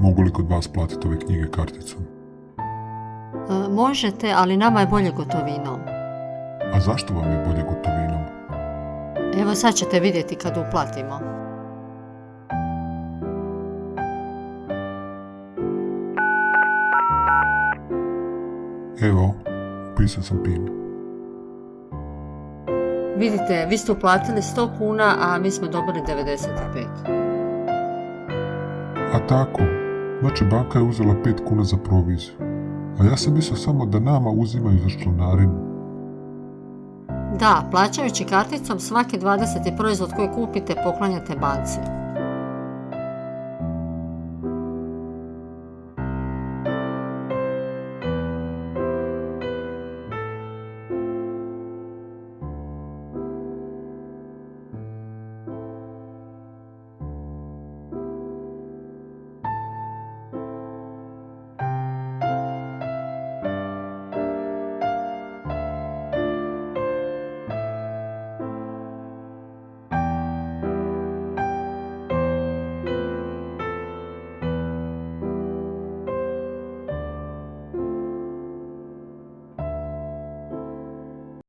Mogu li kod vas platiti ove knjige karticom? E, možete, ali nama je bolje gotovinom. A zašto vam je bolje gotovinom? Evo sad ćete vidjeti kad uplatimo. Evo, upisao sam PIN. Vidite, vi ste uplatili 100 kuna, a mi smo dobili 95. A tako, znači banka je uzela 5 kuna za proviziju. A ja sam mislio samo da nama uzimaju za članarinu. Da, plaćajući karticom svaki 20. proizvod koji kupite poklanjate banci.